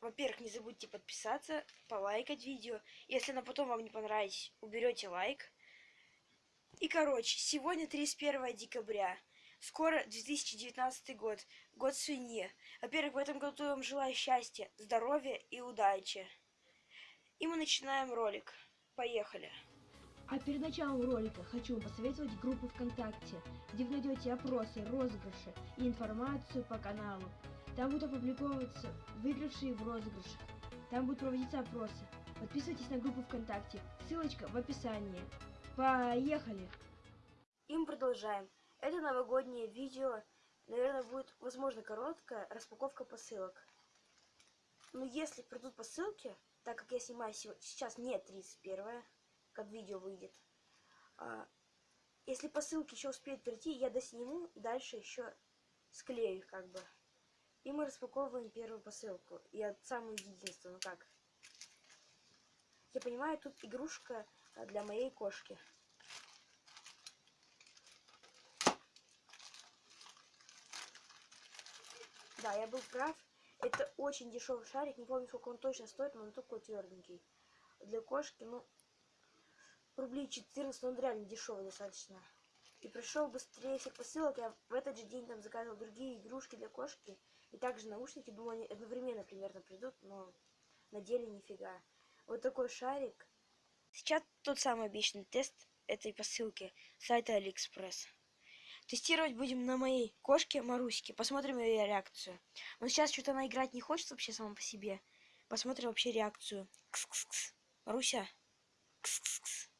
Во-первых, не забудьте подписаться, полайкать видео. Если оно потом вам не понравится, уберете лайк. И, короче, сегодня 31 декабря. Скоро 2019 год, год свиньи. Во-первых, в этом году я вам желаю счастья, здоровья и удачи. И мы начинаем ролик. Поехали. А перед началом ролика хочу вам посоветовать группу ВКонтакте, где вы найдете опросы, розыгрыши и информацию по каналу. Там будут опубликовываться выигравшие в розыгрышах. Там будут проводиться опросы. Подписывайтесь на группу ВКонтакте. Ссылочка в описании. Поехали! И мы продолжаем. Это новогоднее видео. Наверное, будет, возможно, короткая распаковка посылок. Но если придут посылки, так как я снимаю сейчас не 31 как видео выйдет. А, если посылки еще успеют прийти, я досниму и дальше еще склею их как бы. И мы распаковываем первую посылку. Я самую единственную, как. Я понимаю, тут игрушка для моей кошки. Да, я был прав. Это очень дешевый шарик. Не помню, сколько он точно стоит, но он такой тверденький. Для кошки, ну, рублей 14, но он реально дешевый достаточно. И пришел быстрее всех посылок. Я в этот же день там заказывал другие игрушки для кошки. И также наушники. Думаю, они одновременно примерно придут, но на деле нифига. Вот такой шарик. Сейчас тот самый обещанный тест этой посылки сайта Алиэкспресс. Тестировать будем на моей кошке Маруське. Посмотрим ее реакцию. Но сейчас что-то она играть не хочет вообще сама по себе. Посмотрим вообще реакцию. Кс -кс -кс. Маруся. Кс -кс -кс.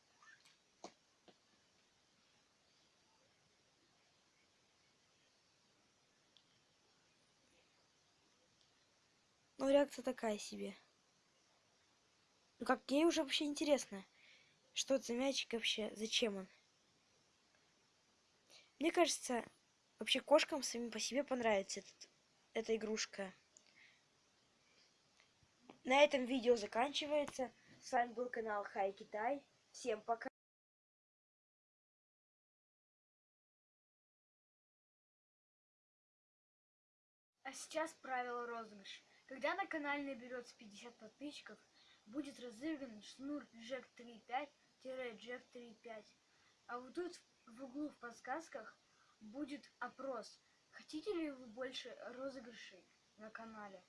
Ну, реакция такая себе. Ну, как ей уже вообще интересно. Что это за мячик вообще? Зачем он? Мне кажется, вообще кошкам самим по себе понравится этот, эта игрушка. На этом видео заканчивается. С вами был канал Хай Китай. Всем пока. А сейчас правило розыгрыша. Когда на канале наберется 50 подписчиков, будет разыгран шнур Jack 3.5-Jack 3.5. А вот тут в углу в подсказках будет опрос. Хотите ли вы больше розыгрышей на канале?